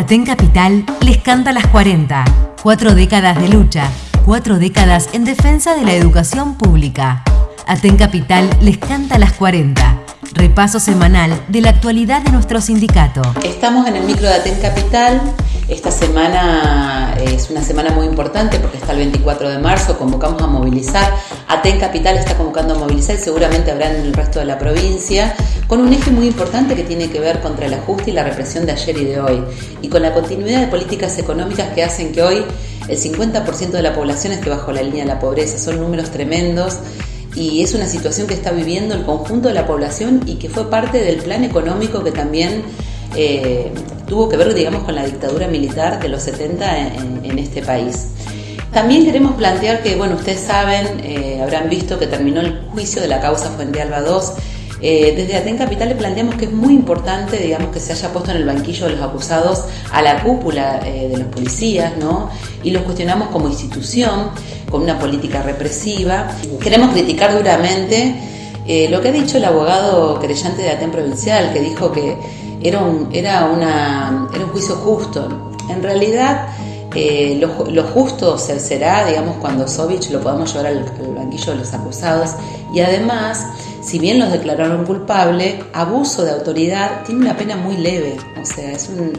Aten Capital les canta las 40. Cuatro décadas de lucha, cuatro décadas en defensa de la educación pública. Aten Capital les canta las 40. Repaso semanal de la actualidad de nuestro sindicato. Estamos en el micro de Aten Capital. Esta semana es una semana muy importante porque está el 24 de marzo, convocamos a movilizar. Aten Capital está convocando a movilizar y seguramente habrá en el resto de la provincia, con un eje muy importante que tiene que ver contra el ajuste y la represión de ayer y de hoy, y con la continuidad de políticas económicas que hacen que hoy el 50% de la población esté bajo la línea de la pobreza. Son números tremendos y es una situación que está viviendo el conjunto de la población y que fue parte del plan económico que también eh, tuvo que ver, digamos, con la dictadura militar de los 70 en, este país. También queremos plantear que, bueno, ustedes saben, eh, habrán visto que terminó el juicio de la causa Fuente Alba II eh, desde Aten Capital le planteamos que es muy importante, digamos, que se haya puesto en el banquillo de los acusados a la cúpula eh, de los policías, ¿no? Y los cuestionamos como institución, con una política represiva. Queremos criticar duramente eh, lo que ha dicho el abogado creyente de Aten Provincial, que dijo que era un, juicio justo. En realidad, lo, justo será, digamos, cuando Sovich lo podamos llevar al banquillo de los acusados y además si bien los declararon culpable, abuso de autoridad tiene una pena muy leve, o sea, es un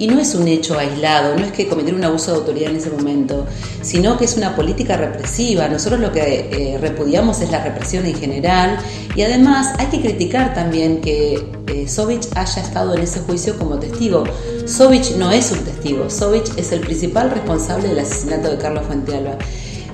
y no es un hecho aislado, no es que cometer un abuso de autoridad en ese momento, sino que es una política represiva. Nosotros lo que eh, repudiamos es la represión en general y además hay que criticar también que eh, Sovich haya estado en ese juicio como testigo. Sovich no es un testigo, Sovich es el principal responsable del asesinato de Carlos Fuentealba.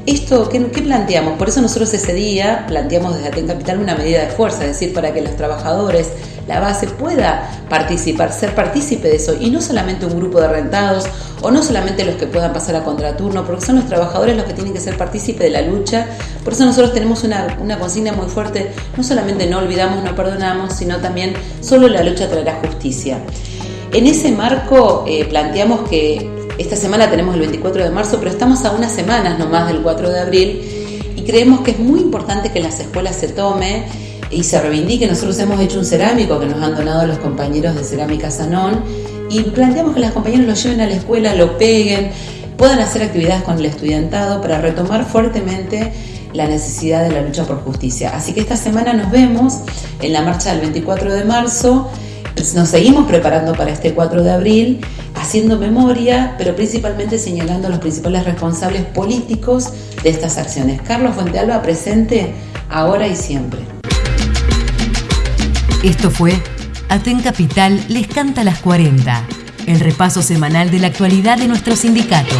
Esto, ¿qué, planteamos? Por eso nosotros ese día planteamos desde Aten Capital una medida de fuerza, es decir, para que los trabajadores, la base pueda participar, ser partícipe de eso, y no solamente un grupo de rentados, o no solamente los que puedan pasar a contraturno, porque son los trabajadores los que tienen que ser partícipes de la lucha. Por eso nosotros tenemos una, una consigna muy fuerte, no solamente no olvidamos, no perdonamos, sino también solo la lucha traerá justicia. En ese marco eh, planteamos que esta semana tenemos el 24 de marzo, pero estamos a unas semanas nomás del 4 de abril y creemos que es muy importante que las escuelas se tome y se reivindique. Nosotros hemos hecho un cerámico que nos han donado los compañeros de Cerámica Sanón y planteamos que las compañeras lo lleven a la escuela, lo peguen, puedan hacer actividades con el estudiantado para retomar fuertemente la necesidad de la lucha por justicia. Así que esta semana nos vemos en la marcha del 24 de marzo. Nos seguimos preparando para este 4 de abril haciendo memoria, pero principalmente señalando a los principales responsables políticos de estas acciones. Carlos Fuentealba presente ahora y siempre. Esto fue Aten Capital les canta las 40, el repaso semanal de la actualidad de nuestro sindicato.